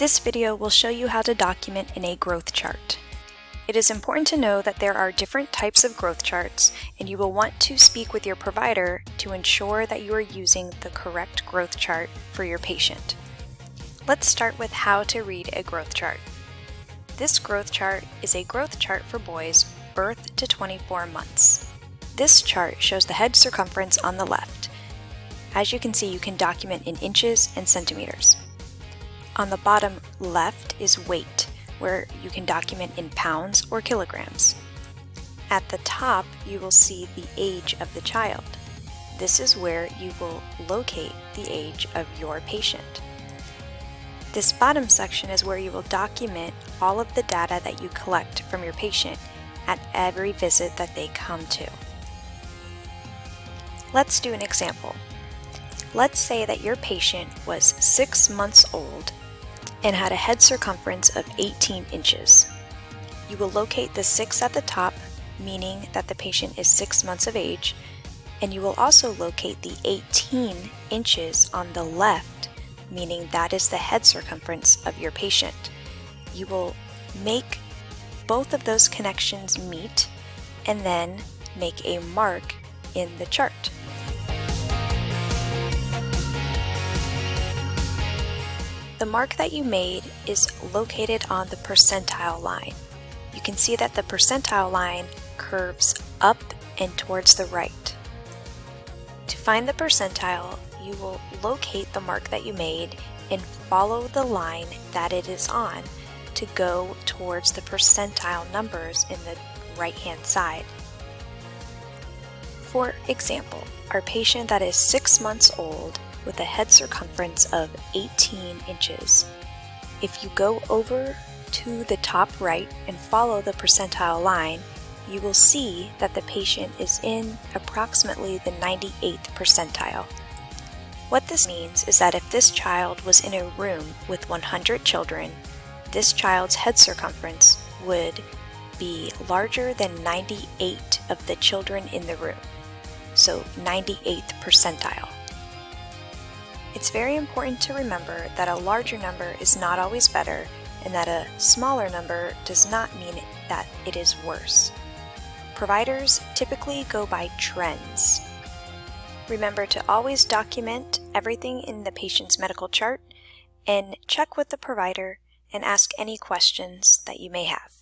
This video will show you how to document in a growth chart. It is important to know that there are different types of growth charts and you will want to speak with your provider to ensure that you are using the correct growth chart for your patient. Let's start with how to read a growth chart. This growth chart is a growth chart for boys birth to 24 months. This chart shows the head circumference on the left. As you can see, you can document in inches and centimeters. On the bottom left is weight, where you can document in pounds or kilograms. At the top, you will see the age of the child. This is where you will locate the age of your patient. This bottom section is where you will document all of the data that you collect from your patient at every visit that they come to. Let's do an example. Let's say that your patient was six months old and had a head circumference of 18 inches. You will locate the 6 at the top, meaning that the patient is 6 months of age, and you will also locate the 18 inches on the left, meaning that is the head circumference of your patient. You will make both of those connections meet and then make a mark in the chart. The mark that you made is located on the percentile line. You can see that the percentile line curves up and towards the right. To find the percentile, you will locate the mark that you made and follow the line that it is on to go towards the percentile numbers in the right hand side. For example, our patient that is 6 months old with a head circumference of 18 inches. If you go over to the top right and follow the percentile line, you will see that the patient is in approximately the 98th percentile. What this means is that if this child was in a room with 100 children, this child's head circumference would be larger than 98 of the children in the room, so 98th percentile. It's very important to remember that a larger number is not always better and that a smaller number does not mean that it is worse. Providers typically go by trends. Remember to always document everything in the patient's medical chart and check with the provider and ask any questions that you may have.